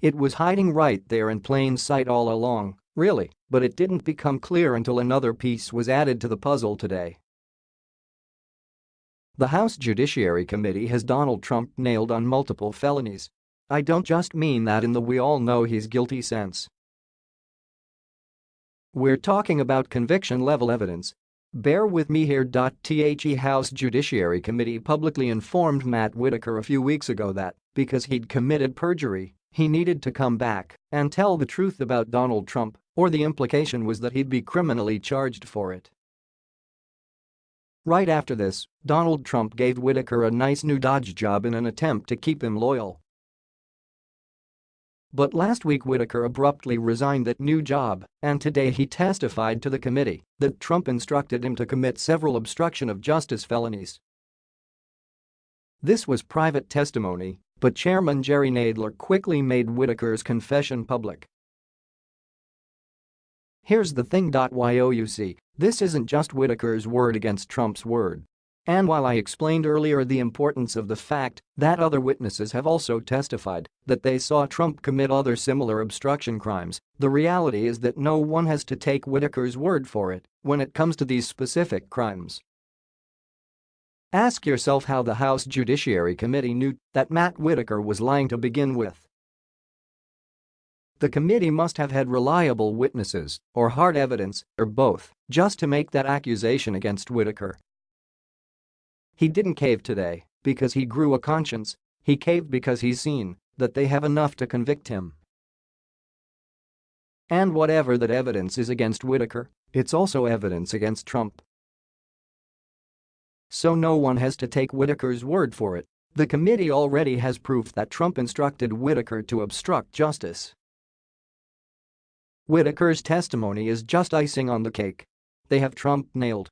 It was hiding right there in plain sight all along, really, but it didn't become clear until another piece was added to the puzzle today. The House Judiciary Committee has Donald Trump nailed on multiple felonies. I don't just mean that in the we all know he's guilty sense. We're talking about conviction-level evidence. Bear with me here. The House Judiciary Committee publicly informed Matt Whitaker a few weeks ago that, because he'd committed perjury, he needed to come back and tell the truth about Donald Trump, or the implication was that he'd be criminally charged for it. Right after this, Donald Trump gave Whitaker a nice new Dodge job in an attempt to keep him loyal. But last week Whitaker abruptly resigned that new job, and today he testified to the committee that Trump instructed him to commit several obstruction of justice felonies. This was private testimony, but Chairman Jerry Nadler quickly made Whitaker's confession public. Here's the thing. YOUC, this isn't just Whitaker's word against Trump's word. And while I explained earlier the importance of the fact that other witnesses have also testified that they saw Trump commit other similar obstruction crimes, the reality is that no one has to take Whitaker's word for it when it comes to these specific crimes. Ask yourself how the House Judiciary Committee knew that Matt Whitaker was lying to begin with. The committee must have had reliable witnesses or hard evidence or both just to make that accusation against Whitaker. He didn't cave today because he grew a conscience, he caved because he's seen that they have enough to convict him. And whatever that evidence is against Whitaker, it's also evidence against Trump. So no one has to take Whitaker's word for it. The committee already has proof that Trump instructed Whitaker to obstruct justice. Whitaker's testimony is just icing on the cake. They have Trump nailed